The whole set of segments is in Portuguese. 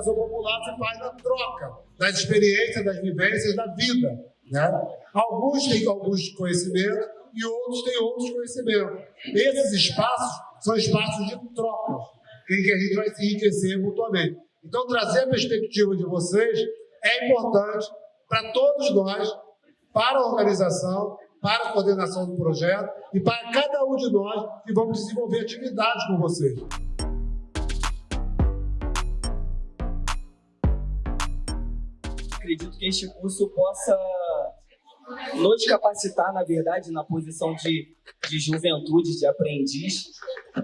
Educação popular se faz na troca das experiências, das vivências da vida. Né? Alguns têm alguns conhecimentos e outros têm outros conhecimentos. Esses espaços são espaços de troca, em que a gente vai se enriquecer mutuamente. Então, trazer a perspectiva de vocês é importante para todos nós, para a organização, para a coordenação do projeto e para cada um de nós que vamos desenvolver atividades com vocês. Acredito que este curso possa nos capacitar, na verdade, na posição de, de juventude, de aprendiz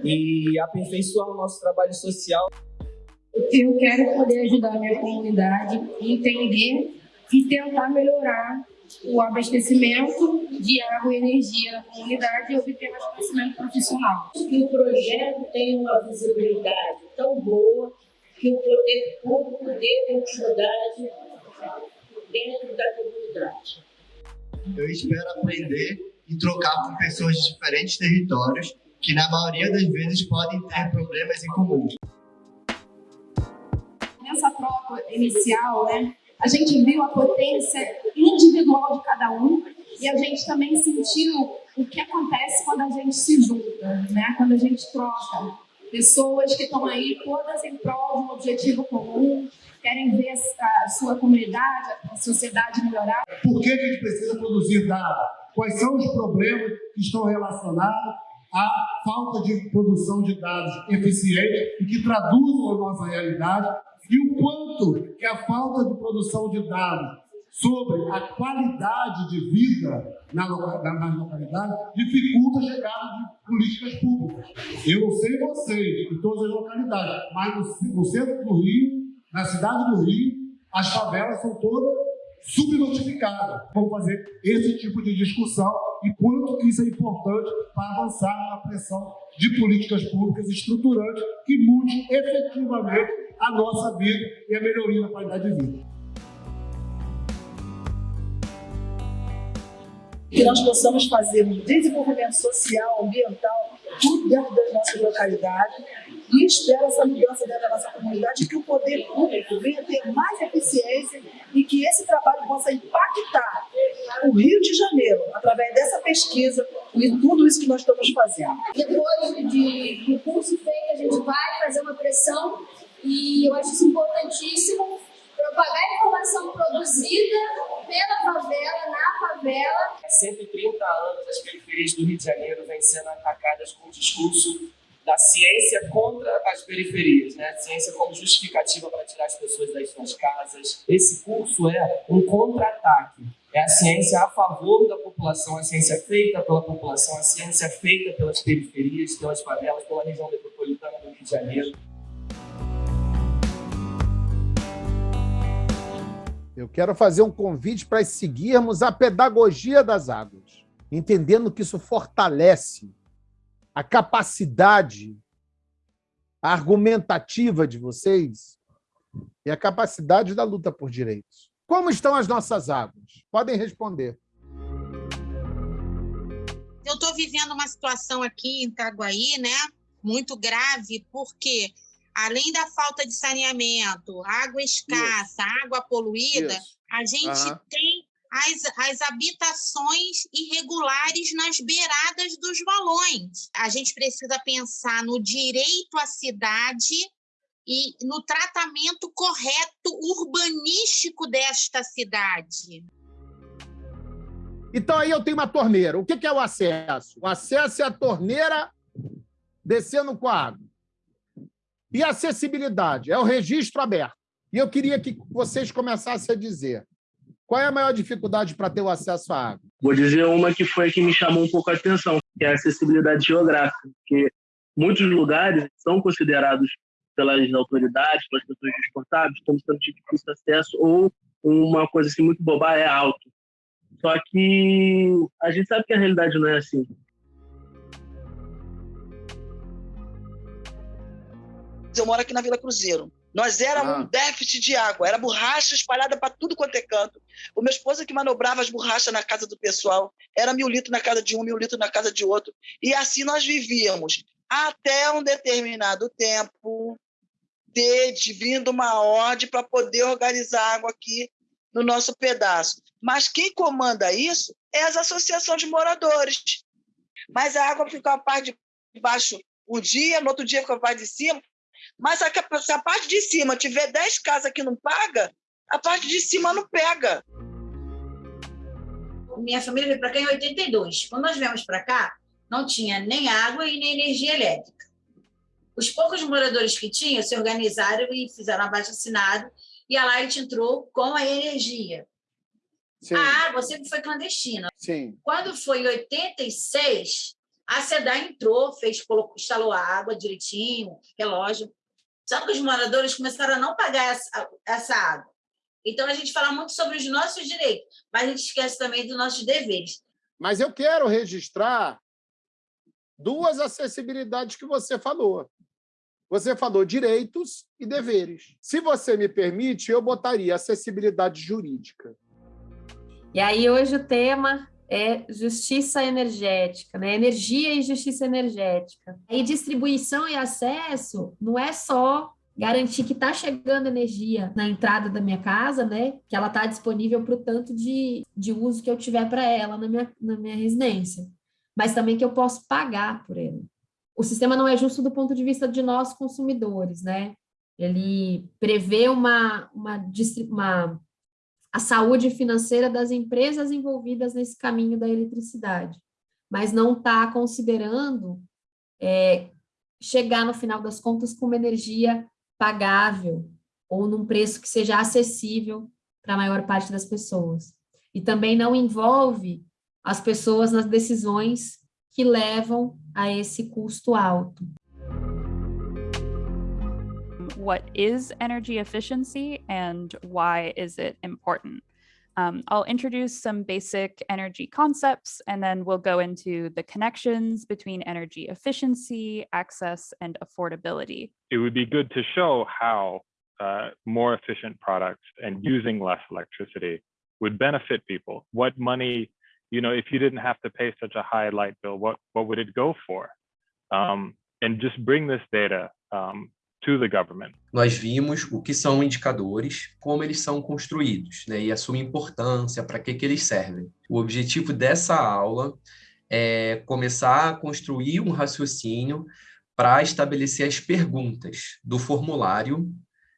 e aperfeiçoar o nosso trabalho social. Eu quero poder ajudar a minha comunidade a entender e tentar melhorar o abastecimento de água e energia na comunidade e obter mais conhecimento profissional. Que o projeto tem uma visibilidade tão boa que o poder público dê continuidade dentro da comunidade. Eu espero aprender e trocar com pessoas de diferentes territórios que na maioria das vezes podem ter problemas em comum. Nessa troca inicial, né, a gente viu a potência individual de cada um e a gente também sentiu o que acontece quando a gente se junta, né? quando a gente troca. Pessoas que estão aí todas em prol de um objetivo comum, querem ver a sua comunidade, a sociedade melhorar. Por que a gente precisa produzir dados? Quais são os problemas que estão relacionados à falta de produção de dados eficientes e que traduzam a nossa realidade e o quanto que a falta de produção de dados sobre a qualidade de vida na, na, nas localidades dificulta a chegada de políticas públicas. Eu não sei vocês, em todas as localidades, mas no centro do Rio, na cidade do Rio, as favelas são todas subnotificadas. Vamos fazer esse tipo de discussão e quanto isso é importante para avançar na pressão de políticas públicas estruturantes que mude efetivamente a nossa vida e a melhoria da qualidade de vida. Que nós possamos fazer um desenvolvimento social, ambiental, tudo dentro das nossas localidades e espero essa mudança dentro da nossa comunidade que o poder público venha ter mais eficiência e que esse trabalho possa impactar o Rio de Janeiro através dessa pesquisa e tudo isso que nós estamos fazendo. Depois de, do curso feito, a gente vai fazer uma pressão e eu acho isso importantíssimo, propagar informação produzida pela favela, na favela. 130 anos as periferias do Rio de Janeiro vêm sendo atacadas com o discurso da ciência contra as periferias, né? Ciência como justificativa para tirar as pessoas das suas casas. Esse curso é um contra-ataque. É a ciência a favor da população, a ciência feita pela população, a ciência feita pelas periferias, pelas favelas, pela região metropolitana do Rio de Janeiro. Eu quero fazer um convite para seguirmos a pedagogia das águas, entendendo que isso fortalece a capacidade argumentativa de vocês e a capacidade da luta por direitos. Como estão as nossas águas? Podem responder. Eu estou vivendo uma situação aqui em Itaguaí, né? Muito grave, porque além da falta de saneamento, água escassa, Isso. água poluída, Isso. a gente uhum. tem as, as habitações irregulares nas beiradas dos valões. A gente precisa pensar no direito à cidade e no tratamento correto urbanístico desta cidade. Então, aí eu tenho uma torneira. O que é o acesso? O acesso é a torneira descendo com a água. E acessibilidade é o registro aberto. E eu queria que vocês começassem a dizer qual é a maior dificuldade para ter o acesso à água? Vou dizer uma que foi a que me chamou um pouco a atenção, que é a acessibilidade geográfica, porque muitos lugares são considerados pelas autoridades, pelas pessoas responsáveis, como sendo de difícil acesso ou uma coisa assim muito boba é alto. Só que a gente sabe que a realidade não é assim. Eu moro aqui na Vila Cruzeiro. Nós éramos ah. um déficit de água, era borracha espalhada para tudo quanto é canto. O meu esposo que manobrava as borrachas na casa do pessoal, era mil litros na casa de um, mil litros na casa de outro. E assim nós vivíamos até um determinado tempo poder de vindo uma ordem para poder organizar água aqui no nosso pedaço. Mas quem comanda isso é as associações de moradores. Mas a água fica a parte de baixo um dia, no outro dia fica a parte de cima. Mas se a parte de cima tiver 10 casas que não paga, a parte de cima não pega. Minha família veio para cá em 82. Quando nós viemos para cá, não tinha nem água e nem energia elétrica. Os poucos moradores que tinham se organizaram e fizeram abaixo assinado e a Light entrou com a energia. Sim. A água sempre foi clandestina. Sim. Quando foi em 86, a SEDA entrou, fez, colocou, instalou a água direitinho, relógio. Só que os moradores começaram a não pagar essa, essa água. Então, a gente fala muito sobre os nossos direitos, mas a gente esquece também dos nossos deveres. Mas eu quero registrar duas acessibilidades que você falou. Você falou direitos e deveres. Se você me permite, eu botaria acessibilidade jurídica. E aí, hoje, o tema é justiça energética, né? energia e justiça energética. E distribuição e acesso não é só garantir que está chegando energia na entrada da minha casa, né? Que ela está disponível para o tanto de, de uso que eu tiver para ela na minha, na minha residência, mas também que eu posso pagar por ela. O sistema não é justo do ponto de vista de nós consumidores, né? Ele prevê uma, uma, uma a saúde financeira das empresas envolvidas nesse caminho da eletricidade, mas não está considerando é, chegar no final das contas com uma energia pagável ou num preço que seja acessível para a maior parte das pessoas. E também não envolve as pessoas nas decisões que levam a esse custo alto. What is energy efficiency and why is it important? Um, I'll introduce some basic energy concepts and then we'll go into the connections between energy efficiency, access, and affordability. It would be good to show how uh, more efficient products and using less electricity would benefit people. What money, you know, if you didn't have to pay such a high light bill, what, what would it go for? Um, and just bring this data um, Nós vimos o que são indicadores, como eles são construídos, né, e a sua importância, para que, que eles servem. O objetivo dessa aula é começar a construir um raciocínio para estabelecer as perguntas do formulário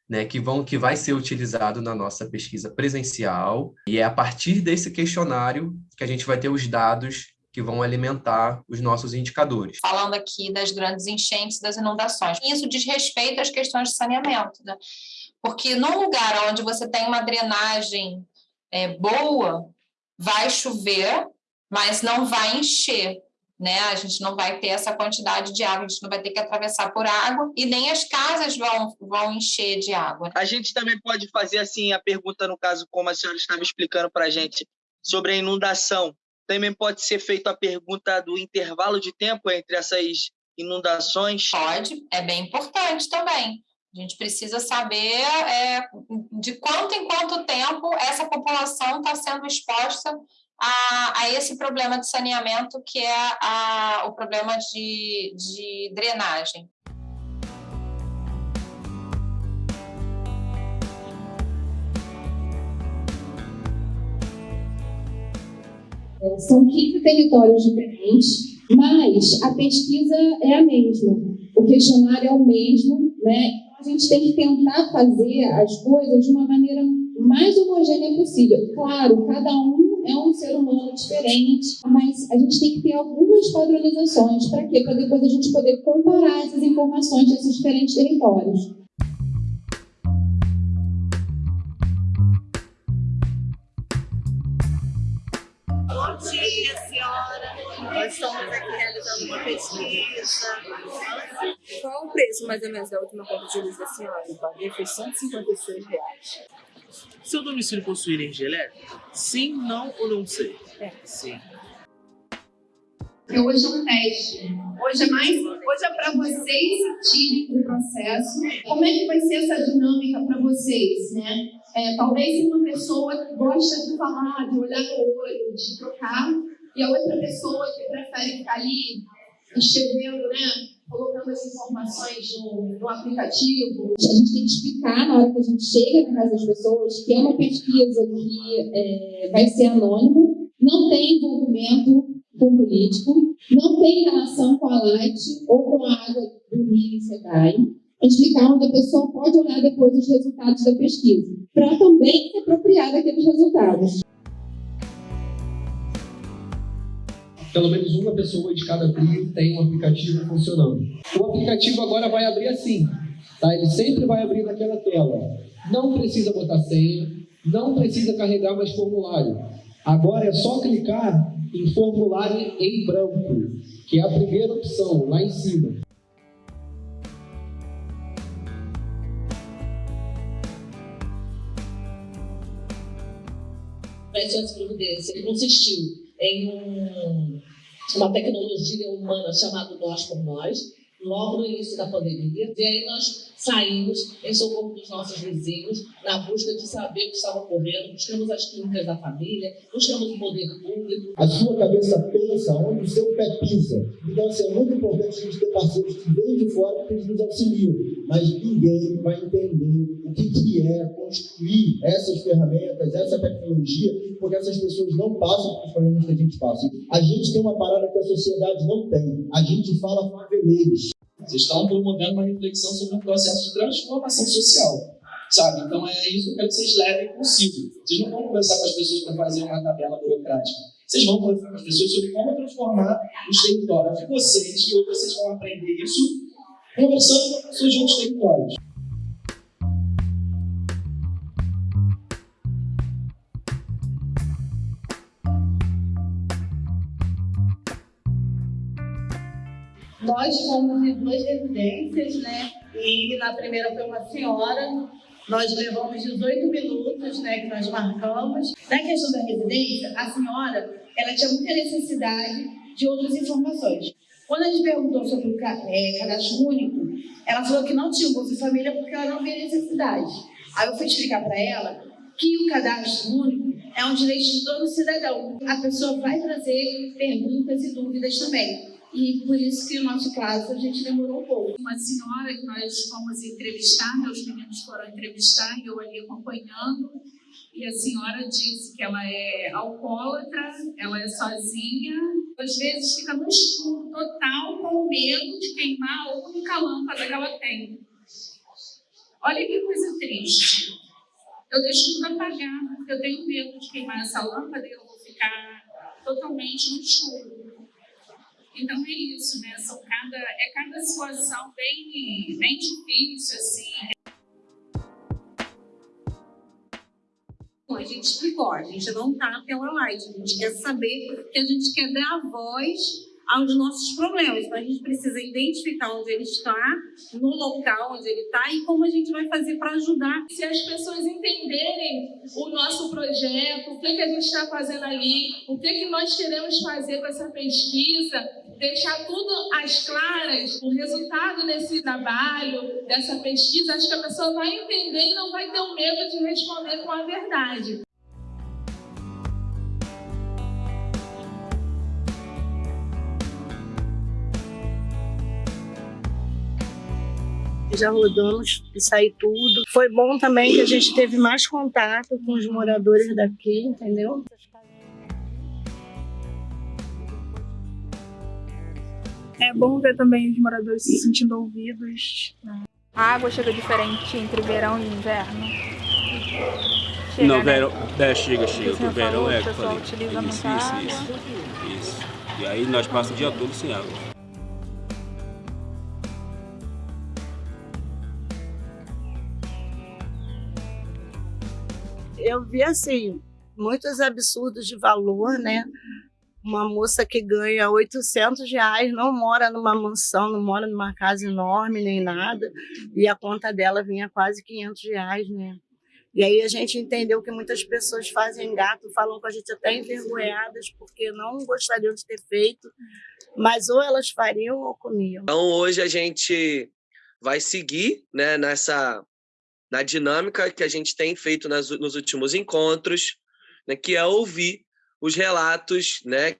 né, que, vão, que vai ser utilizado na nossa pesquisa presencial, e é a partir desse questionário que a gente vai ter os dados que vão alimentar os nossos indicadores. Falando aqui das grandes enchentes, das inundações. Isso diz respeito às questões de saneamento, né? Porque num lugar onde você tem uma drenagem é, boa, vai chover, mas não vai encher. Né? A gente não vai ter essa quantidade de água, a gente não vai ter que atravessar por água e nem as casas vão, vão encher de água. A gente também pode fazer assim a pergunta, no caso, como a senhora estava explicando para a gente, sobre a inundação. Também pode ser feita a pergunta do intervalo de tempo entre essas inundações? Pode, é bem importante também. A gente precisa saber é, de quanto em quanto tempo essa população está sendo exposta a, a, esse problema de saneamento, que é a, o problema de, de drenagem. São 15 territórios diferentes, mas a pesquisa é a mesma, o questionário é o mesmo, né? A gente tem que tentar fazer as coisas de uma maneira mais homogênea possível. Claro, cada um é um ser humano diferente, mas a gente tem que ter algumas padronizações. Para quê? Para depois a gente poder comparar essas informações desses diferentes territórios. Pesquisa. Qual o preço, mais ou menos, da última conta de luz da senhora? Eu paguei foi 156 reais. Seu domicílio possui energia elétrica? Sim, não ou não sei? É. Sim. Porque hoje é um teste. Hoje é mais, hoje é para vocês sentirem o processo. Como é que vai ser essa dinâmica para vocês, né? É, talvez uma pessoa que gosta de falar, de olhar no olho, de trocar, e a outra pessoa que prefere ficar ali escrevendo, né? colocando as informações no, no, aplicativo. A gente tem que explicar na hora que a gente chega na casa das pessoas que é uma pesquisa que é, vai ser anônima, não tem envolvimento com político, não tem relação com a Light ou com a água do Rio e SEDAI. Explicar onde a pessoa pode olhar depois os resultados da pesquisa, para também se apropriar daqueles resultados. Pelo menos uma pessoa de cada trio tem um aplicativo funcionando. O aplicativo agora vai abrir assim, tá? Ele sempre vai abrir naquela tela. Não precisa botar senha, não precisa carregar mais formulário. Agora é só clicar em formulário em branco, que é a primeira opção, lá em cima. Providência, consistiu em um, uma tecnologia humana chamada Nós por Nós, logo no início da pandemia. E aí nós saímos em socorro dos nossos vizinhos, na busca de saber o que estava ocorrendo, buscamos as clínicas da família, buscamos o poder público. A sua cabeça pensa onde o seu pé pisa. Então, assim, é muito importante a gente ter parceiros que vêm de fora que nos auxiliam, mas ninguém vai entender o que, que é construir essas ferramentas, essa tecnologia, porque essas pessoas não passam pelos problemas que a gente passa. A gente tem uma parada que a sociedade não tem. A gente fala faveleiros. Vocês estão promovendo uma reflexão sobre um processo de transformação social, sabe? Então é isso que vocês levem consigo. Vocês não vão conversar com as pessoas para fazer uma tabela burocrática. Vocês vão conversar com as pessoas sobre como transformar os territórios de vocês e hoje vocês vão aprender isso conversando com pessoas de outros territórios. Nós fomos em duas residências, né? E na primeira foi uma senhora. Nós levamos 18 minutos, né? Que nós marcamos. Na questão da residência, a senhora, ela tinha muita necessidade de outras informações. Quando a gente perguntou sobre o é, cadastro único, ela falou que não tinha o Bolsa Família porque ela não via necessidade. Aí eu fui explicar para ela que o cadastro único é um direito de todo cidadão. A pessoa vai trazer perguntas e dúvidas também. E por isso que o nosso caso a gente demorou um pouco. Uma senhora que nós fomos entrevistar, meus meninos foram entrevistar e eu ali acompanhando. E a senhora disse que ela é alcoólatra, ela é sozinha, às vezes fica no escuro total com medo de queimar a única lâmpada que ela tem. Olha que coisa triste. Eu deixo tudo apagado, porque eu tenho medo de queimar essa lâmpada e eu vou ficar totalmente no escuro. Então é isso, né? São cada, é cada situação bem, bem difícil, assim. A gente explicou, a gente não está pela light, a gente quer saber que a gente quer dar voz aos nossos problemas. Então, a gente precisa identificar onde ele está, no local onde ele está e como a gente vai fazer para ajudar. Se as pessoas entenderem o nosso projeto, o que, que a gente está fazendo ali, o que, que nós queremos fazer com essa pesquisa, deixar tudo às claras, o resultado desse trabalho, dessa pesquisa, acho que a pessoa vai entender e não vai ter o medo de responder com a verdade. Já rodamos e saí tudo. Foi bom também que a gente teve mais contato com os moradores daqui, entendeu? É bom ver também os moradores se sentindo ouvidos. A água chega diferente entre verão e inverno? Chega, no, né? verão, é, chega, chega. O verão é... O pessoal utiliza isso, isso, isso, isso. E aí nós passamos o dia todo sem água. Eu vi assim muitos absurdos de valor, né? Uma moça que ganha 800 reais, não mora numa mansão, não mora numa casa enorme nem nada, e a conta dela vinha quase 500 reais, né? E aí a gente entendeu que muitas pessoas fazem gato, falam com a gente até envergonhadas, porque não gostariam de ter feito, mas ou elas fariam ou comiam. Então hoje a gente vai seguir né, nessa na dinâmica que a gente tem feito nas, nos últimos encontros, né, que é ouvir os relatos né,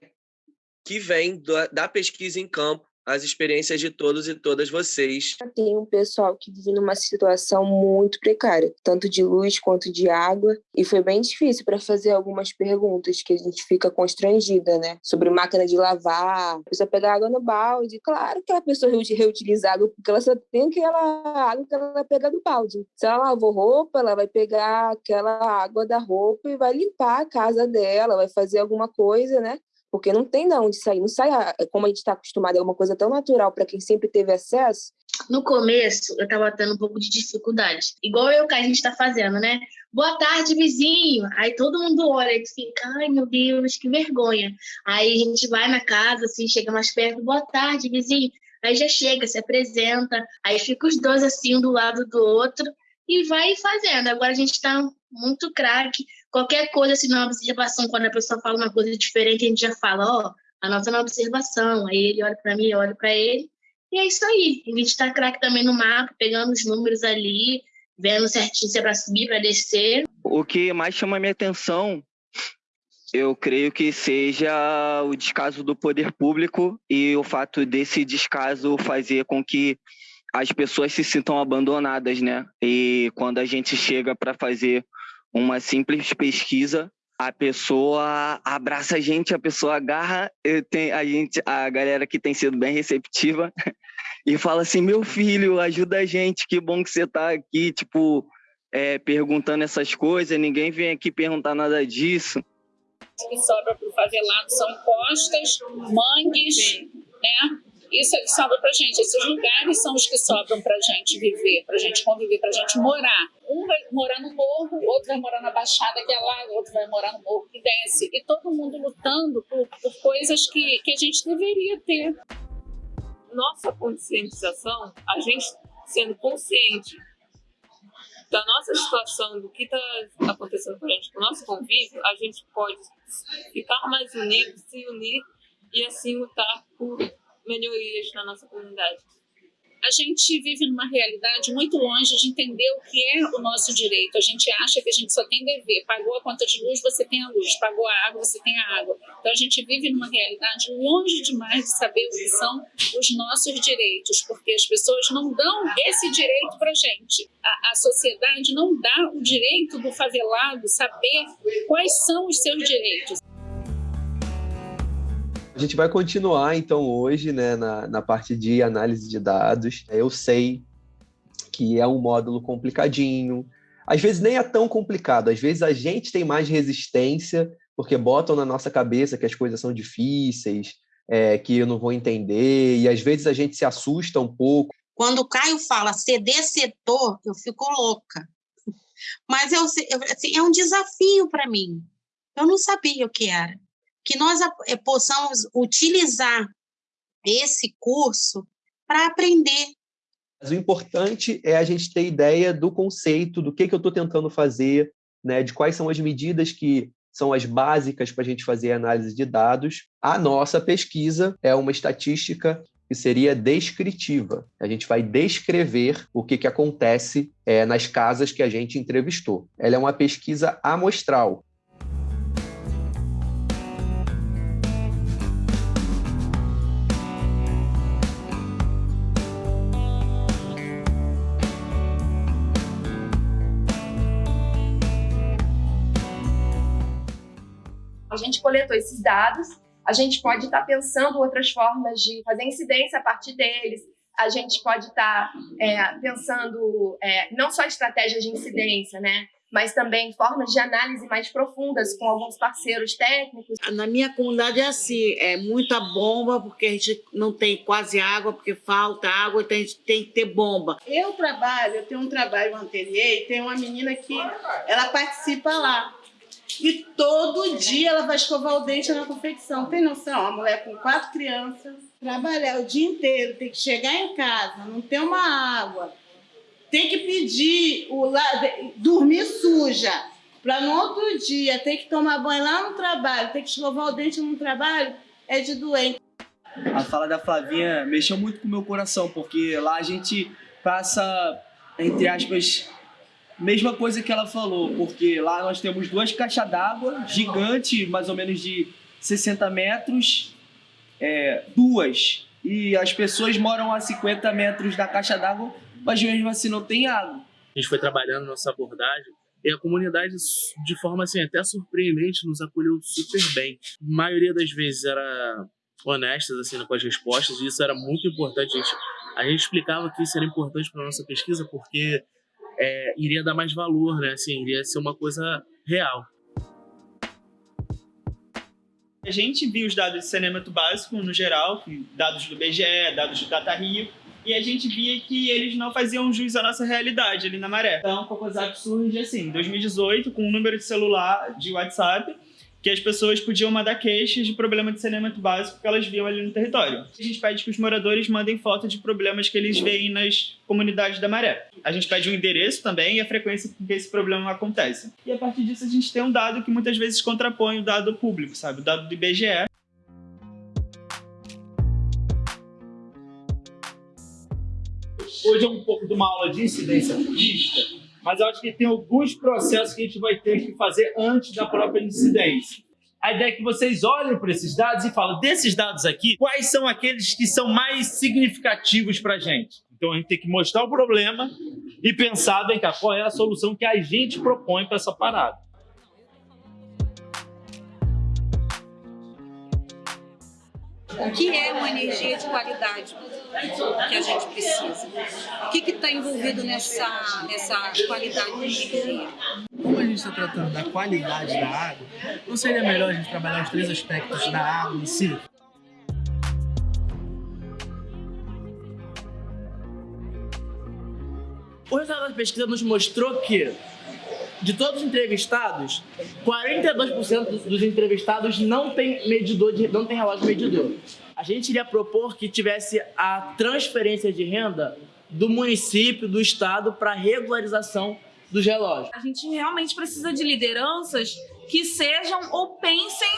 que vêm da, da pesquisa em campo as experiências de todos e todas vocês. Tem um pessoal que vive numa situação muito precária, tanto de luz quanto de água, e foi bem difícil para fazer algumas perguntas que a gente fica constrangida, né? Sobre máquina de lavar, a pessoa pegar água no balde. Claro que a pessoa reutilizar água, porque ela só tem aquela água que ela pega do balde. Se ela lavou roupa, ela vai pegar aquela água da roupa e vai limpar a casa dela, vai fazer alguma coisa, né? Porque não tem de onde sair, não sai como a gente está acostumado, é uma coisa tão natural para quem sempre teve acesso. No começo, eu estava tendo um pouco de dificuldade, igual eu que a gente está fazendo, né? Boa tarde, vizinho. Aí todo mundo olha e fica, ai meu Deus, que vergonha. Aí a gente vai na casa, assim, chega mais perto, boa tarde, vizinho. Aí já chega, se apresenta, aí fica os dois assim, um do lado do outro, e vai fazendo. Agora a gente está muito craque. Qualquer coisa, assim, na observação, quando a pessoa fala uma coisa diferente, a gente já fala, ó, oh, anota na observação. Aí ele olha para mim, eu olho para ele. E é isso aí. A gente está craque também no mapa, pegando os números ali, vendo certinho se é para subir, para descer. O que mais chama minha atenção, eu creio que seja o descaso do poder público e o fato desse descaso fazer com que as pessoas se sintam abandonadas, né? E quando a gente chega para fazer uma simples pesquisa, a pessoa abraça a gente, a pessoa agarra, tenho, a gente, a galera que tem sido bem receptiva e fala assim, meu filho, ajuda a gente, que bom que você está aqui, tipo, é, perguntando essas coisas, ninguém vem aqui perguntar nada disso. O que sobra para o favelado são encostas, mangues, né? Isso é que sobra para gente. Esses lugares são os que sobram para gente viver, para gente conviver, para gente morar. Um vai morar no morro, outro vai morar na baixada que é lá, outro vai morar no morro que desce. E todo mundo lutando por, por coisas que, que a gente deveria ter. Nossa conscientização, a gente sendo consciente da nossa situação, do que está acontecendo com a gente, com o nosso convívio, a gente pode ficar mais unido, se unir e assim lutar por melhorias na nossa comunidade. A gente vive numa realidade muito longe de entender o que é o nosso direito. A gente acha que a gente só tem dever. Pagou a conta de luz, você tem a luz. Pagou a água, você tem a água. Então a gente vive numa realidade longe demais de saber o que são os nossos direitos, porque as pessoas não dão esse direito para gente. A, a sociedade não dá o direito do favelado saber quais são os seus direitos. A gente vai continuar, então, hoje, né, na, na parte de análise de dados. Eu sei que é um módulo complicadinho. Às vezes nem é tão complicado, às vezes a gente tem mais resistência, porque botam na nossa cabeça que as coisas são difíceis, é, que eu não vou entender, e às vezes a gente se assusta um pouco. Quando o Caio fala CD setor, eu fico louca. Mas eu, assim, é um desafio para mim. Eu não sabia o que era que nós eh, possamos utilizar esse curso para aprender. Mas o importante é a gente ter ideia do conceito, do que, que eu estou tentando fazer, né, de quais são as medidas que são as básicas para a gente fazer análise de dados. A nossa pesquisa é uma estatística que seria descritiva. A gente vai descrever o que, que acontece é, nas casas que a gente entrevistou. Ela é uma pesquisa amostral, gente coletou esses dados, a gente pode estar tá pensando outras formas de fazer incidência a partir deles, a gente pode estar tá, é, pensando é, não só estratégias de incidência, né? mas também formas de análise mais profundas com alguns parceiros técnicos. Na minha comunidade é assim, é muita bomba, porque a gente não tem quase água, porque falta água, então a gente tem que ter bomba. Eu trabalho, eu tenho um trabalho no ateliê e tem uma menina que ela participa lá. E todo dia ela vai escovar o dente na confecção. Tem noção? A mulher com quatro crianças, trabalhar o dia inteiro, tem que chegar em casa, não ter uma água, tem que pedir, o dormir suja, para no outro dia ter que tomar banho lá no trabalho, ter que escovar o dente no trabalho, é de doente. A fala da Flavinha mexeu muito com o meu coração, porque lá a gente passa, entre aspas, Mesma coisa que ela falou, porque lá nós temos duas caixas d'água gigante, mais ou menos de 60 metros, é, duas e as pessoas moram a 50 metros da caixa d'água, mas mesmo assim não tem água. A gente foi trabalhando nossa abordagem e a comunidade, de forma assim, até surpreendente, nos acolheu super bem. A maioria das vezes era honestas assim com as respostas e isso era muito importante. A gente, a gente explicava que isso era importante para nossa pesquisa porque é, iria dar mais valor, né? Assim, iria ser uma coisa real. A gente viu os dados de saneamento básico no geral, dados do BGE, dados do Data Rio, e a gente via que eles não faziam jus à nossa realidade ali na Maré. Então, o Cocosap surge assim, em 2018, com um número de celular de WhatsApp, que as pessoas podiam mandar queixas de problema de saneamento básico que elas viam ali no território. A gente pede que os moradores mandem foto de problemas que eles veem nas comunidades da Maré. A gente pede o um endereço também e a frequência com que esse problema acontece. E a partir disso a gente tem um dado que muitas vezes contrapõe o dado público, sabe? O dado do IBGE. Hoje é um pouco de uma aula de incidência turística, mas eu acho que tem alguns processos que a gente vai ter que fazer antes da própria incidência. A ideia é que vocês olhem para esses dados e falem, desses dados aqui, quais são aqueles que são mais significativos para a gente? Então a gente tem que mostrar o problema e pensar, vem cá, qual é a solução que a gente propõe para essa parada. O que é uma energia de qualidade que a gente precisa? O que está envolvido nessa, nessa qualidade de energia? Como a gente está tratando da qualidade da água, não seria melhor a gente trabalhar os três aspectos da água em si? O resultado da pesquisa nos mostrou que, de todos os entrevistados, 42% dos entrevistados não tem medidor, de, não tem relógio medidor. A gente iria propor que tivesse a transferência de renda do município, do estado, para regularização dos relógios. A gente realmente precisa de lideranças que sejam ou pensem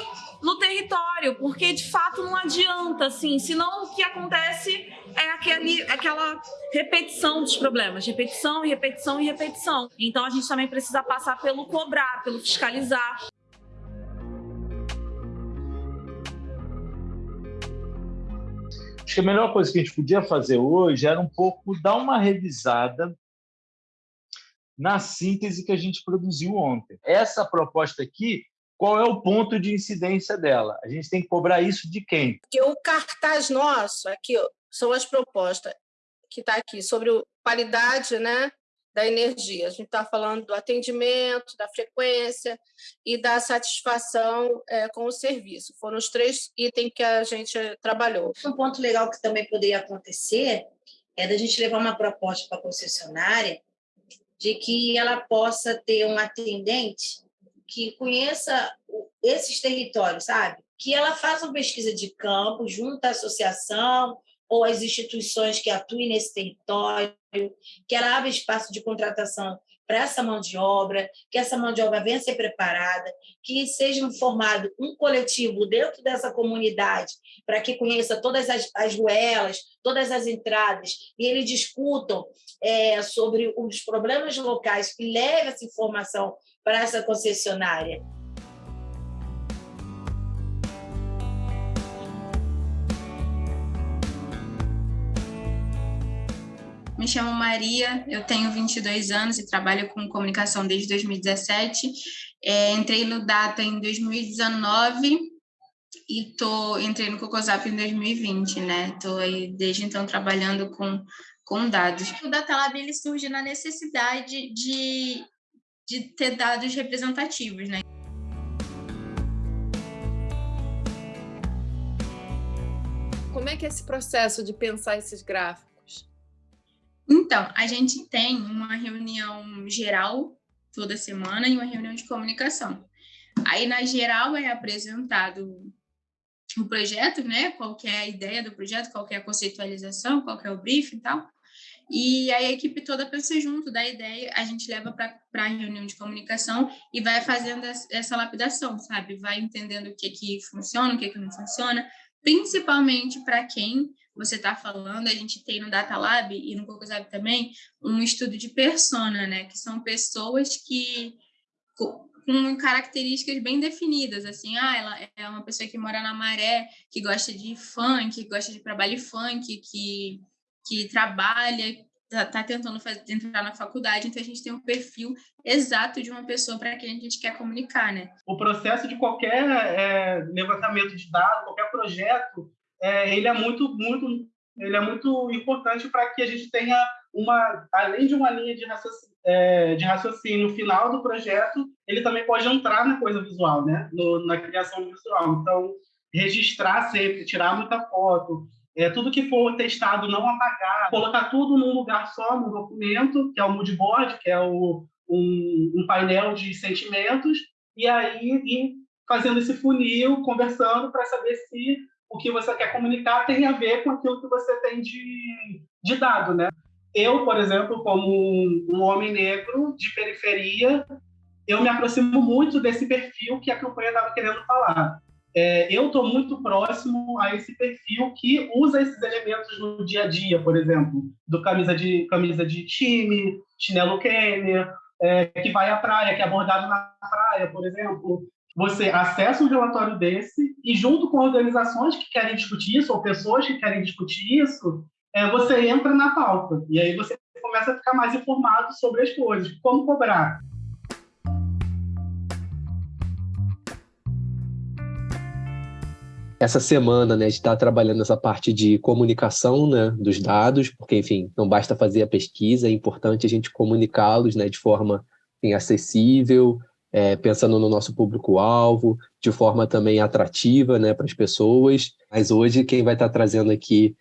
no território, porque de fato não adianta, assim, senão o que acontece é aquele, aquela repetição dos problemas, repetição repetição e repetição. Então a gente também precisa passar pelo cobrar, pelo fiscalizar. Acho que a melhor coisa que a gente podia fazer hoje era um pouco dar uma revisada na síntese que a gente produziu ontem. Essa proposta aqui, qual é o ponto de incidência dela? A gente tem que cobrar isso de quem? Porque o cartaz nosso, aqui, são as propostas que está aqui sobre qualidade né, da energia. A gente está falando do atendimento, da frequência e da satisfação é, com o serviço. Foram os três itens que a gente trabalhou. Um ponto legal que também poderia acontecer é da gente levar uma proposta para a concessionária de que ela possa ter um atendente que conheça esses territórios, sabe? Que ela faça uma pesquisa de campo junto à associação ou às instituições que atuem nesse território, que ela abra espaço de contratação para essa mão de obra, que essa mão de obra venha ser preparada, que seja formado um coletivo dentro dessa comunidade para que conheça todas as, as ruelas, todas as entradas, e eles discutam é, sobre os problemas locais e leve essa informação para essa concessionária. Me chamo Maria, eu tenho 22 anos e trabalho com comunicação desde 2017. É, entrei no Data em 2019 e tô, entrei no Cocosap em 2020, né? Estou aí desde então trabalhando com, com dados. O Data Lab ele surge na necessidade de, de ter dados representativos, né? Como é que é esse processo de pensar esses gráficos? Então, a gente tem uma reunião geral toda semana e uma reunião de comunicação. Aí, na geral, é apresentado o projeto, né? Qual é a ideia do projeto, qual é a conceitualização, qual é o briefing e tal. E a equipe toda pensa junto da ideia, a gente leva para a reunião de comunicação e vai fazendo essa lapidação, sabe? Vai entendendo o que que funciona, o que que não funciona, principalmente para quem você está falando, a gente tem no Data Lab e no CocoSab também um estudo de persona, né? Que são pessoas que com características bem definidas, assim, ah, ela é uma pessoa que mora na Maré, que gosta de funk, que gosta de trabalho funk, que, que trabalha, está tá tentando fazer, entrar na faculdade, então a gente tem um perfil exato de uma pessoa para quem a gente quer comunicar, né? O processo de qualquer é, levantamento de dados, qualquer projeto, é, ele é muito, muito, ele é muito importante para que a gente tenha uma, além de uma linha de raciocínio, é, de raciocínio final do projeto, ele também pode entrar na coisa visual, né? No, na criação visual. Então, registrar sempre, tirar muita foto, é, tudo que for testado não apagar, colocar tudo num lugar só no documento, que é o mood board, que é o, um, um painel de sentimentos, e aí ir fazendo esse funil, conversando para saber se o que você quer comunicar tem a ver com aquilo que você tem de, de dado, né? Eu, por exemplo, como um homem negro de periferia, eu me aproximo muito desse perfil que a campanha estava querendo falar é, eu estou muito próximo a esse perfil que usa esses elementos no dia a dia, por exemplo, do camisa de, camisa de time, chinelo Kenner, é, que vai à praia, que é abordado na praia, por exemplo. Você acessa um relatório desse e, junto com organizações que querem discutir isso, ou pessoas que querem discutir isso, é, você entra na pauta. E aí você começa a ficar mais informado sobre as coisas, como cobrar. Essa semana, né, a gente está trabalhando nessa parte de comunicação, né, dos dados, porque, enfim, não basta fazer a pesquisa, é importante a gente comunicá-los, né, de forma enfim, acessível, é, pensando no nosso público-alvo, de forma também atrativa, né, para as pessoas. Mas hoje quem vai estar tá trazendo aqui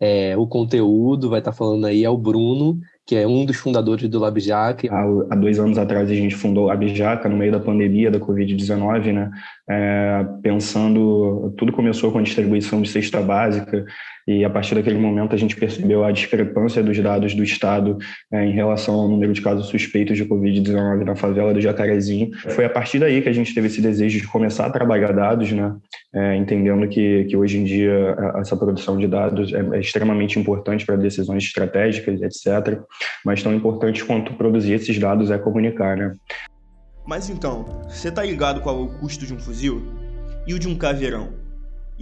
é, o conteúdo, vai estar tá falando aí é o Bruno, que é um dos fundadores do LabJaca. Há, há dois anos atrás a gente fundou o LabJaca no meio da pandemia da Covid-19, né? É, pensando, tudo começou com a distribuição de cesta básica e a partir daquele momento a gente percebeu a discrepância dos dados do Estado é, em relação ao número de casos suspeitos de Covid-19 na favela do Jacarezinho. Foi a partir daí que a gente teve esse desejo de começar a trabalhar dados, né? É, entendendo que, que hoje em dia essa produção de dados é, é extremamente importante para decisões estratégicas, etc. Mas tão importante quanto produzir esses dados é comunicar, né? Mas então, você tá ligado qual é o custo de um fuzil? E o de um caveirão?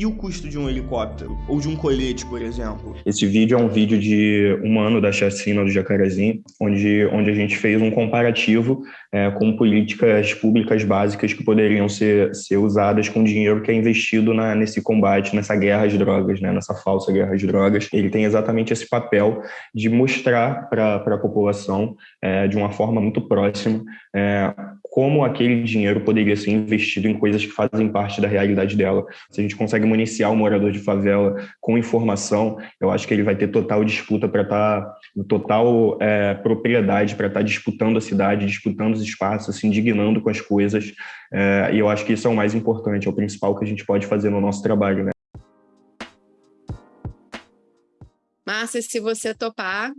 E o custo de um helicóptero? Ou de um colete, por exemplo? Esse vídeo é um vídeo de um ano da chacina do Jacarezinho, onde, onde a gente fez um comparativo é, com políticas públicas básicas que poderiam ser, ser usadas com dinheiro que é investido na, nesse combate, nessa guerra às drogas, né, nessa falsa guerra às drogas. Ele tem exatamente esse papel de mostrar para a população, é, de uma forma muito próxima, é, como aquele dinheiro poderia ser investido em coisas que fazem parte da realidade dela. Se a gente consegue municiar o morador de favela com informação, eu acho que ele vai ter total disputa para estar, tá, total é, propriedade para estar tá disputando a cidade, disputando os espaços, se indignando com as coisas. É, e eu acho que isso é o mais importante, é o principal que a gente pode fazer no nosso trabalho, né? Márcia, se você topar,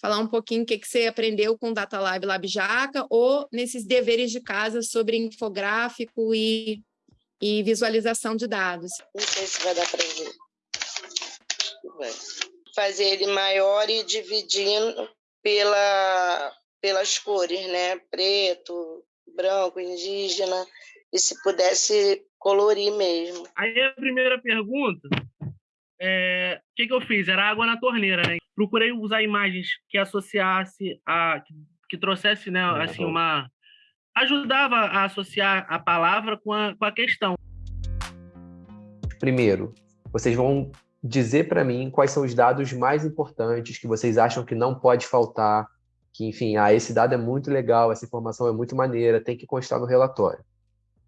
falar um pouquinho o que, que você aprendeu com o Data Lab Lab Jaca ou nesses deveres de casa sobre infográfico e, e visualização de dados. Não sei se vai dar para ver. Fazer ele maior e dividindo pela, pelas cores, né? Preto, branco, indígena, e se pudesse colorir mesmo. Aí a primeira pergunta é, o que, que eu fiz? Era água na torneira, né? Procurei usar imagens que associasse a que, que trouxesse, né, assim, uma ajudava a associar a palavra com a, com a questão. Primeiro, vocês vão dizer para mim quais são os dados mais importantes que vocês acham que não pode faltar, que enfim, ah, esse dado é muito legal, essa informação é muito maneira, tem que constar no relatório.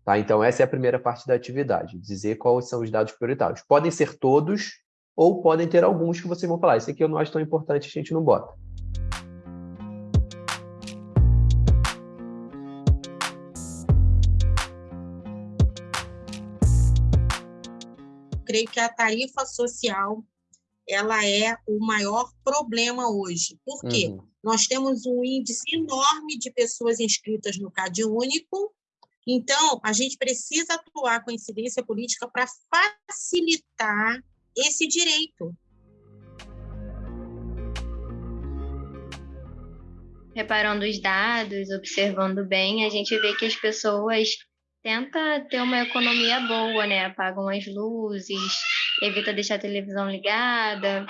Tá? Então, essa é a primeira parte da atividade, dizer quais são os dados prioritários. Podem ser todos, ou podem ter alguns que vocês vão falar, esse aqui eu não acho tão importante, a gente não bota. Creio que a tarifa social ela é o maior problema hoje. Por quê? Uhum. Nós temos um índice enorme de pessoas inscritas no CAD único, então a gente precisa atuar com incidência política para facilitar esse direito. reparando os dados, observando bem, a gente vê que as pessoas tentam ter uma economia boa, né? Apagam as luzes, evita deixar a televisão ligada,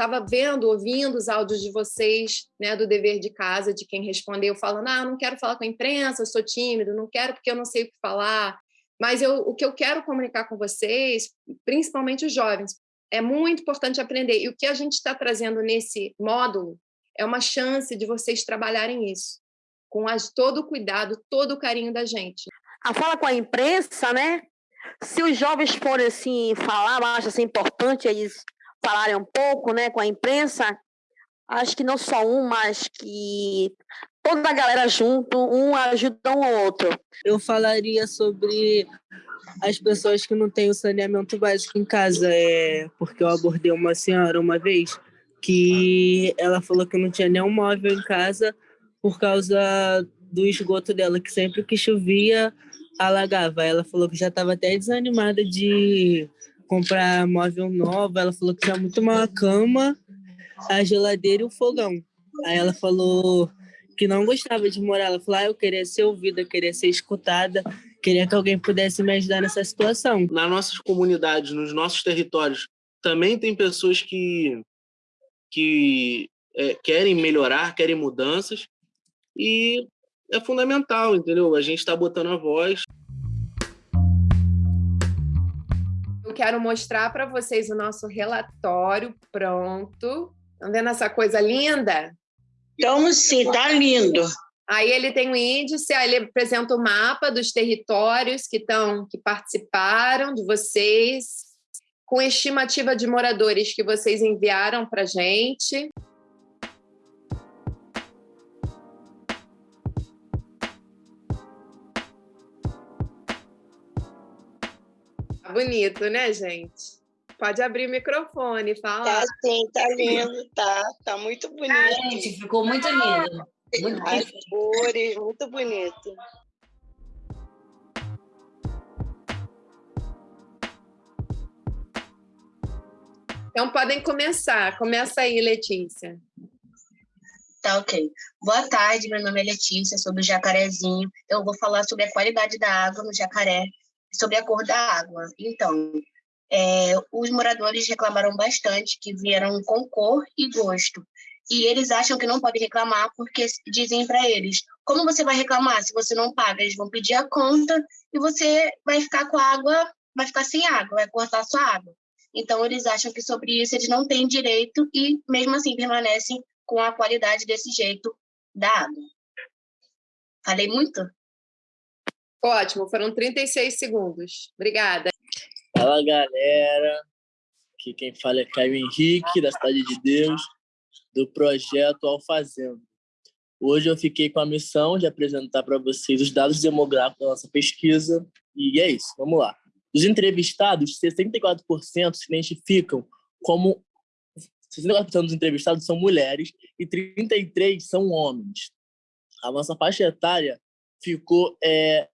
estava vendo, ouvindo os áudios de vocês, né, do dever de casa, de quem respondeu, falando: ah, não quero falar com a imprensa, sou tímido, não quero porque eu não sei o que falar. Mas eu, o que eu quero comunicar com vocês, principalmente os jovens, é muito importante aprender. E o que a gente está trazendo nesse módulo é uma chance de vocês trabalharem isso, com as, todo o cuidado, todo o carinho da gente. A fala com a imprensa, né? Se os jovens forem assim falar, acho assim, importante eles falarem um pouco né, com a imprensa, acho que não só um, mas que toda a galera junto, um ajuda ao outro. Eu falaria sobre as pessoas que não têm o saneamento básico em casa, é, porque eu abordei uma senhora uma vez que ela falou que não tinha nenhum móvel em casa por causa do esgoto dela, que sempre que chovia alagava. Ela falou que já estava até desanimada de comprar móvel novo, ela falou que tinha muito uma cama, a geladeira e o fogão. Aí ela falou que não gostava de morar. Ela falou: ah, eu queria ser ouvida, queria ser escutada, queria que alguém pudesse me ajudar nessa situação. Nas nossas comunidades, nos nossos territórios, também tem pessoas que, que é, querem melhorar, querem mudanças, e é fundamental, entendeu? A gente está botando a voz. Eu quero mostrar para vocês o nosso relatório pronto. Estão vendo essa coisa linda? Então, sim, tá lindo. Aí ele tem o um índice, aí ele apresenta o mapa dos territórios que estão, que participaram de vocês, com estimativa de moradores que vocês enviaram para gente. bonito, né, gente? Pode abrir o microfone, fala. Tá sim, tá lindo, tá, tá muito bonito. Ah, gente, ficou muito lindo. Muito As cores, muito bonito. Então podem começar. Começa aí, Letícia. Tá, ok. Boa tarde, meu nome é Letícia, sou do Jacarezinho. Eu vou falar sobre a qualidade da água no Jacaré sobre a cor da água. Então, é, os moradores reclamaram bastante que vieram com cor e gosto. E eles acham que não pode reclamar porque dizem para eles: como você vai reclamar se você não paga? Eles vão pedir a conta e você vai ficar com a água, vai ficar sem água, vai cortar sua água. Então, eles acham que sobre isso eles não têm direito e, mesmo assim, permanecem com a qualidade desse jeito da água. Falei muito? Ótimo, foram 36 segundos. Obrigada. Fala, galera. Aqui quem fala é Caio Henrique, da Cidade de Deus, do projeto Alfazendo. Hoje eu fiquei com a missão de apresentar para vocês os dados demográficos da nossa pesquisa. E é isso, vamos lá. Dos entrevistados, 64% se identificam como 64% dos entrevistados são mulheres e 33% são homens. A nossa faixa etária ficou é,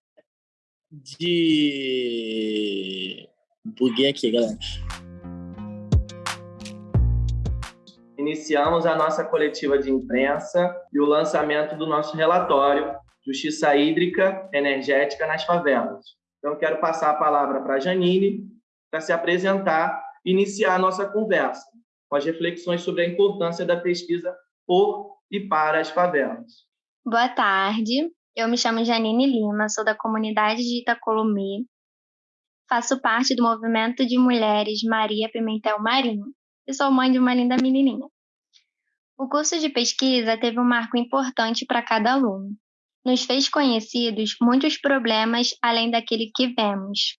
de. Buguei aqui, galera. Iniciamos a nossa coletiva de imprensa e o lançamento do nosso relatório Justiça Hídrica Energética nas Favelas. Então, quero passar a palavra para a Janine para se apresentar e iniciar a nossa conversa com as reflexões sobre a importância da pesquisa por e para as favelas. Boa tarde, eu me chamo Janine Lima, sou da comunidade de Itacolomê. Faço parte do movimento de mulheres Maria Pimentel Marinho e sou mãe de uma linda menininha. O curso de pesquisa teve um marco importante para cada aluno. Nos fez conhecidos muitos problemas além daquele que vemos.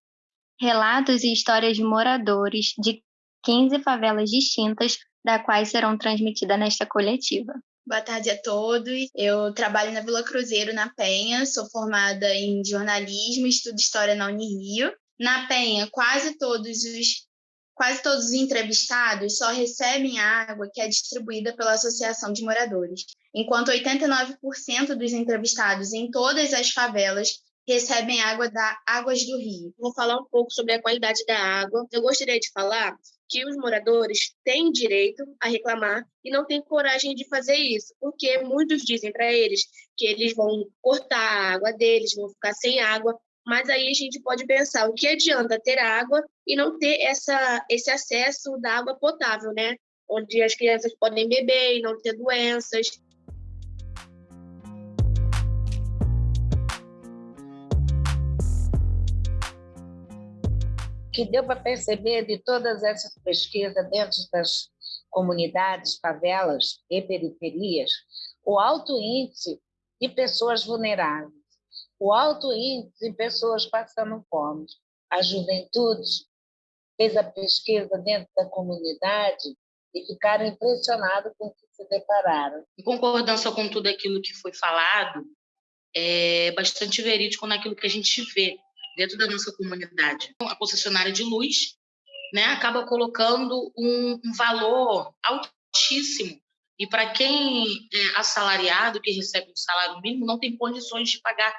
Relatos e histórias de moradores de 15 favelas distintas, da quais serão transmitidas nesta coletiva. Boa tarde a todos. Eu trabalho na Vila Cruzeiro, na Penha. Sou formada em jornalismo estudo história na Unirio. Na Penha, quase todos os quase todos os entrevistados só recebem a água que é distribuída pela Associação de Moradores, enquanto 89% dos entrevistados em todas as favelas recebem água da Águas do Rio. Vou falar um pouco sobre a qualidade da água. Eu gostaria de falar que os moradores têm direito a reclamar e não têm coragem de fazer isso, porque muitos dizem para eles que eles vão cortar a água deles, vão ficar sem água, mas aí a gente pode pensar o que adianta ter água e não ter essa, esse acesso da água potável, né? Onde as crianças podem beber e não ter doenças. que deu para perceber de todas essas pesquisas dentro das comunidades, favelas e periferias, o alto índice de pessoas vulneráveis, o alto índice de pessoas passando fome. A juventude fez a pesquisa dentro da comunidade e ficaram impressionados com o que se depararam. Em concordância com tudo aquilo que foi falado, é bastante verídico naquilo que a gente vê dentro da nossa comunidade. A concessionária de luz né, acaba colocando um, um valor altíssimo. E para quem é assalariado, que recebe um salário mínimo, não tem condições de pagar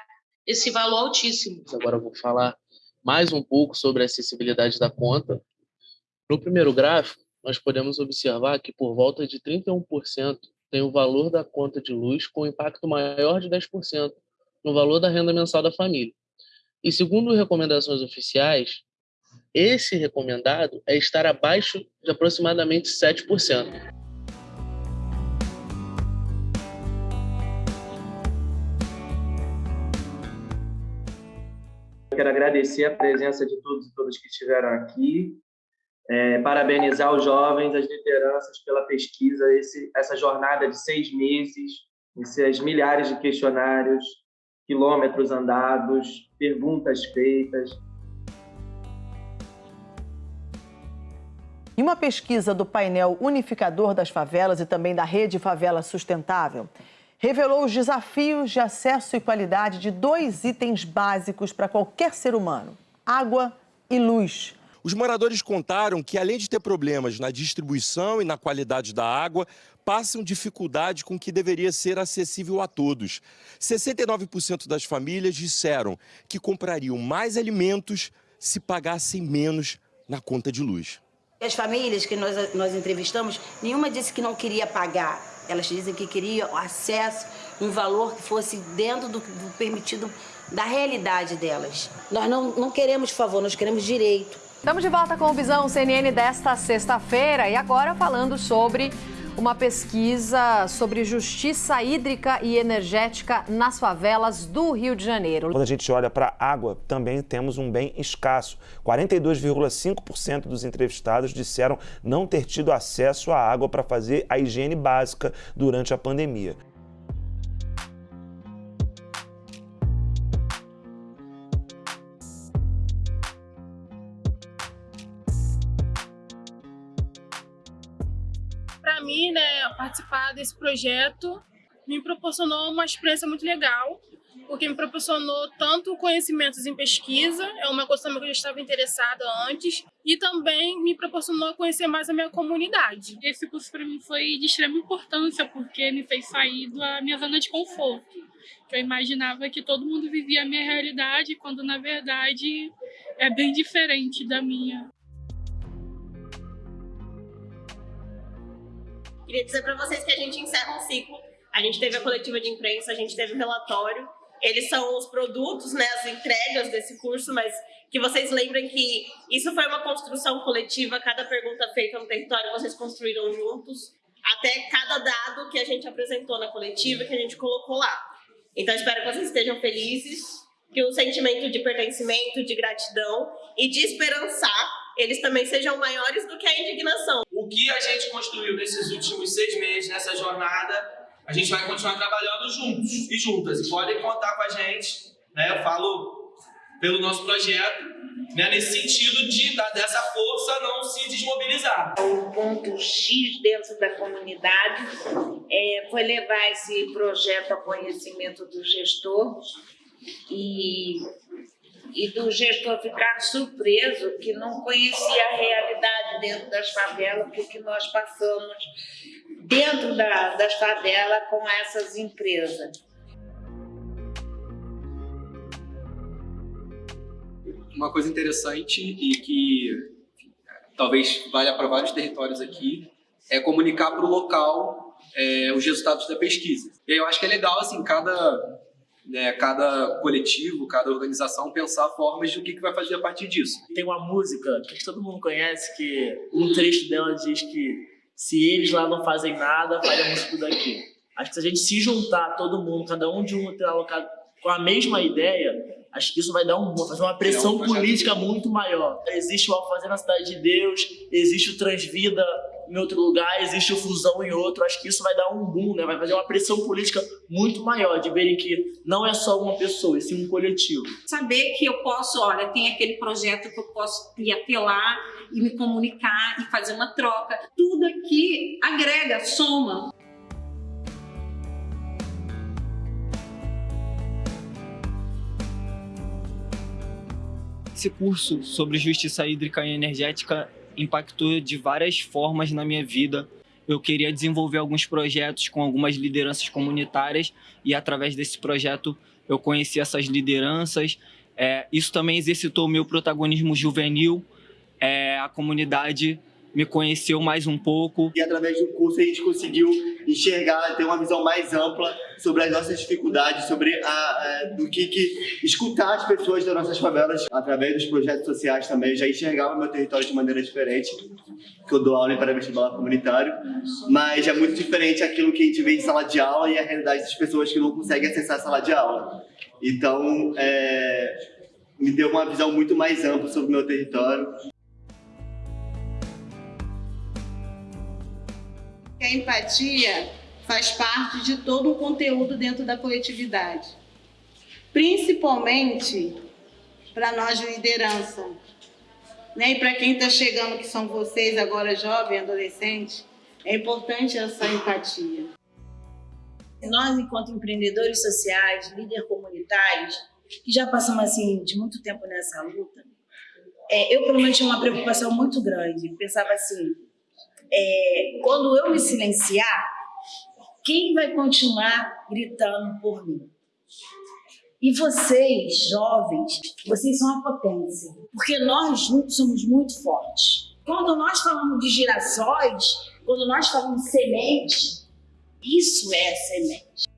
esse valor altíssimo. Agora eu vou falar mais um pouco sobre a acessibilidade da conta. No primeiro gráfico, nós podemos observar que por volta de 31% tem o valor da conta de luz com impacto maior de 10% no valor da renda mensal da família. E segundo recomendações oficiais, esse recomendado é estar abaixo de aproximadamente 7%. Quero agradecer a presença de todos e todas que estiveram aqui, é, parabenizar os jovens, as lideranças pela pesquisa, esse, essa jornada de seis meses, esses milhares de questionários, quilômetros andados, perguntas feitas. Em uma pesquisa do painel unificador das favelas e também da Rede Favela Sustentável, revelou os desafios de acesso e qualidade de dois itens básicos para qualquer ser humano: água e luz. Os moradores contaram que, além de ter problemas na distribuição e na qualidade da água, passam dificuldade com o que deveria ser acessível a todos. 69% das famílias disseram que comprariam mais alimentos se pagassem menos na conta de luz. As famílias que nós, nós entrevistamos, nenhuma disse que não queria pagar. Elas dizem que queriam acesso, um valor que fosse dentro do, do permitido da realidade delas. Nós não, não queremos favor, nós queremos direito. Estamos de volta com o Visão CNN desta sexta-feira e agora falando sobre uma pesquisa sobre justiça hídrica e energética nas favelas do Rio de Janeiro. Quando a gente olha para a água, também temos um bem escasso. 42,5% dos entrevistados disseram não ter tido acesso à água para fazer a higiene básica durante a pandemia. Participar desse projeto me proporcionou uma experiência muito legal, porque me proporcionou tanto conhecimentos em pesquisa, é uma coisa também que eu já estava interessada antes, e também me proporcionou conhecer mais a minha comunidade. Esse curso para mim foi de extrema importância, porque me fez sair da minha zona de conforto. Eu imaginava que todo mundo vivia a minha realidade, quando na verdade é bem diferente da minha. Queria dizer para vocês que a gente encerra um ciclo. A gente teve a coletiva de imprensa, a gente teve o relatório. Eles são os produtos, né, as entregas desse curso, mas que vocês lembrem que isso foi uma construção coletiva. Cada pergunta feita no território vocês construíram juntos, até cada dado que a gente apresentou na coletiva, que a gente colocou lá. Então, espero que vocês estejam felizes, que o sentimento de pertencimento, de gratidão e de esperançar eles também sejam maiores do que a indignação. Que a gente construiu nesses últimos seis meses, nessa jornada, a gente vai continuar trabalhando juntos e juntas. E podem contar com a gente, né? Eu falo pelo nosso projeto, né? nesse sentido de dessa força não se desmobilizar. O ponto X dentro da comunidade é, foi levar esse projeto ao conhecimento do gestor e e do gestor ficar surpreso que não conhecia a realidade dentro das favelas, porque nós passamos dentro da, das favelas com essas empresas. uma coisa interessante e que talvez valha para vários territórios aqui é comunicar para o local é, os resultados da pesquisa. E eu acho que é legal assim cada né, cada coletivo, cada organização pensar formas do que, que vai fazer a partir disso. Tem uma música que todo mundo conhece que um trecho dela diz que se eles lá não fazem nada, faremos tudo aqui. Acho que se a gente se juntar, todo mundo, cada um de um ter alocado com a mesma ideia, acho que isso vai dar um vai fazer uma pressão política muito maior. Existe o Alfazer na Cidade de Deus, existe o Transvida em outro lugar, existe o Fusão em outro. Acho que isso vai dar um boom, né? vai fazer uma pressão política muito maior de verem que não é só uma pessoa, e sim um coletivo. Saber que eu posso, olha, tem aquele projeto que eu posso ir apelar e me comunicar e fazer uma troca. Tudo aqui agrega, soma. Esse curso sobre justiça hídrica e energética impactou de várias formas na minha vida. Eu queria desenvolver alguns projetos com algumas lideranças comunitárias e através desse projeto eu conheci essas lideranças. É, isso também exercitou o meu protagonismo juvenil. É, a comunidade me conheceu mais um pouco. E através do curso a gente conseguiu enxergar, ter uma visão mais ampla sobre as nossas dificuldades, sobre a, a, do que, que escutar as pessoas das nossas favelas através dos projetos sociais também. Já enxergava meu território de maneira diferente, que eu dou aula em pré-vestibular comunitário, mas é muito diferente aquilo que a gente vê em sala de aula e a realidade das pessoas que não conseguem acessar a sala de aula. Então, é, me deu uma visão muito mais ampla sobre o meu território. Que a empatia faz parte de todo o conteúdo dentro da coletividade, principalmente para nós de liderança. Né? E para quem está chegando, que são vocês agora jovens, adolescentes, é importante essa empatia. Nós, enquanto empreendedores sociais, líderes comunitários, que já passamos assim de muito tempo nessa luta, é, eu pelo menos tinha uma preocupação muito grande. Pensava assim, é, quando eu me silenciar, quem vai continuar gritando por mim? E vocês, jovens, vocês são a potência, porque nós juntos somos muito fortes. Quando nós falamos de girassóis, quando nós falamos de semente, isso é semente.